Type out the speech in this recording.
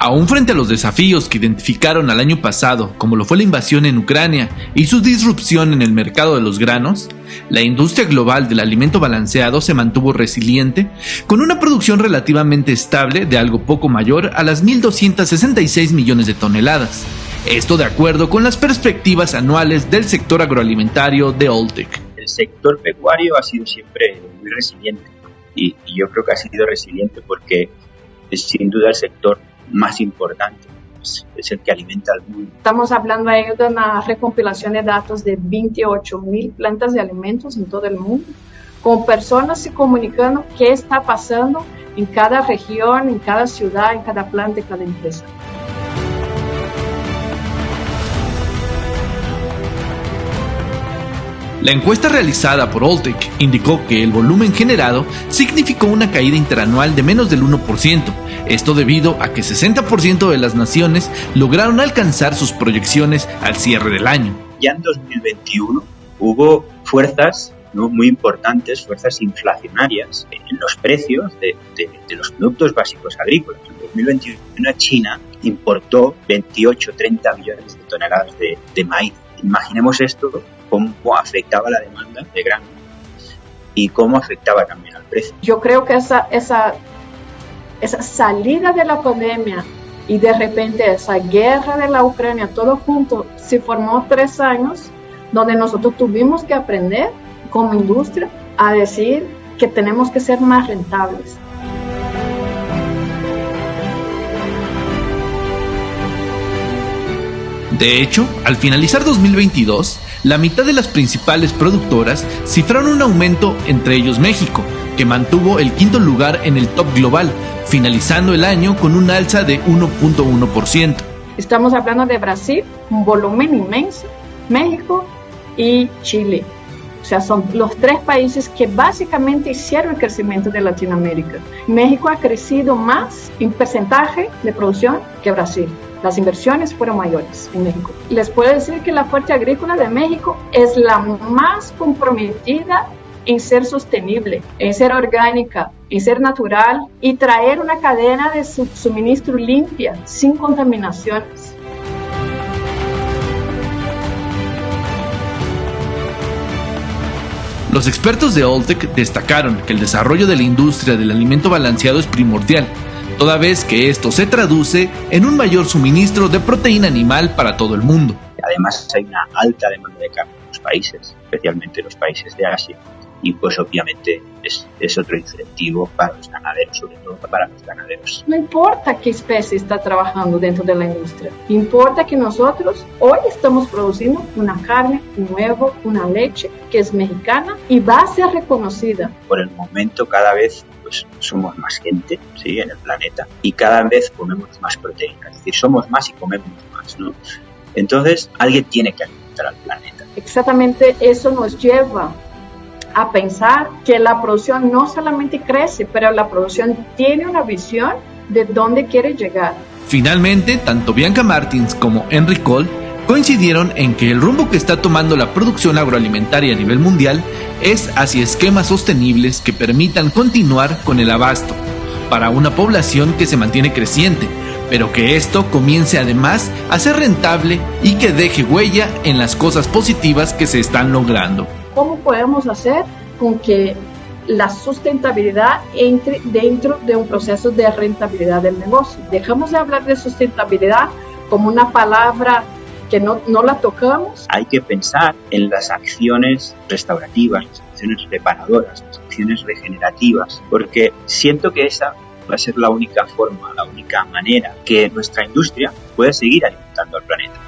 Aún frente a los desafíos que identificaron al año pasado, como lo fue la invasión en Ucrania y su disrupción en el mercado de los granos, la industria global del alimento balanceado se mantuvo resiliente, con una producción relativamente estable de algo poco mayor a las 1.266 millones de toneladas. Esto de acuerdo con las perspectivas anuales del sector agroalimentario de Oltec. Sector pecuario ha sido siempre muy resiliente y, yo creo que ha sido resiliente porque es sin duda el sector más importante, es el que alimenta al mundo. Estamos hablando ahí de una recompilación de datos de 28 mil plantas de alimentos en todo el mundo, con personas se comunicando qué está pasando en cada región, en cada ciudad, en cada planta, en cada empresa. La encuesta realizada por Oltec indicó que el volumen generado significó una caída interanual de menos del 1%, esto debido a que 60% de las naciones lograron alcanzar sus proyecciones al cierre del año. Ya en 2021 hubo fuerzas muy importantes, fuerzas inflacionarias en los precios de, los productos básicos agrícolas. En 2021 China importó 28-30 millones de toneladas de maíz. Imaginemos esto cómo afectaba la demanda de grano y cómo afectaba también al precio. Yo creo que esa, esa, esa salida de la pandemia y de repente esa guerra de la Ucrania, todo junto, se formó tres años donde nosotros tuvimos que aprender como industria a decir que tenemos que ser más rentables, De hecho, al finalizar 2022, la mitad de las principales productoras cifraron un aumento, entre ellos México, que mantuvo el quinto lugar en el top global, finalizando el año con un alza de 1.1%. Estamos hablando de Brasil, un volumen inmenso, México y Chile. O sea, son los tres países que básicamente hicieron el crecimiento de Latinoamérica. México ha crecido más en porcentaje de producción que Brasil. Las inversiones fueron mayores en México. Les puedo decir que la fuerza agrícola de México es la más comprometida en ser sostenible, en ser orgánica, en ser natural y traer una cadena de suministro limpia, sin contaminaciones. Los expertos de Oltec destacaron que el desarrollo de la industria del alimento balanceado es primordial, toda vez que esto se traduce en un mayor suministro de proteína animal para todo el mundo. Además hay una alta demanda de carne en los países, especialmente en los países de Asia, y pues obviamente es, es, otro incentivo para los ganaderos, sobre todo para los ganaderos. No importa qué especie está trabajando dentro de la industria, importa que nosotros hoy estamos produciendo una carne, un huevo, una leche que es mexicana y va a ser reconocida. Por el momento cada vez pues somos más gente ¿sí? en el planeta y cada vez comemos más proteínas, es decir, somos más y comemos más, ¿no? Entonces alguien tiene que alimentar al planeta. Exactamente eso nos lleva a pensar que la producción no solamente crece, pero la producción tiene una visión de dónde quiere llegar. Finalmente, tanto Bianca Martins como Henry Cole coincidieron en que el rumbo que está tomando la producción agroalimentaria a nivel mundial es hacia esquemas sostenibles que permitan continuar con el abasto para una población que se mantiene creciente, pero que esto comience además a ser rentable y que deje huella en las cosas positivas que se están logrando. ¿Cómo podemos hacer con que la sustentabilidad entre dentro de un proceso de rentabilidad del negocio? Dejamos de hablar de sustentabilidad como una palabra que no, no la tocamos. Hay que pensar en las acciones restaurativas, las acciones reparadoras, las acciones regenerativas, porque siento que esa va a ser la única forma, la única manera que nuestra industria pueda seguir alimentando al planeta.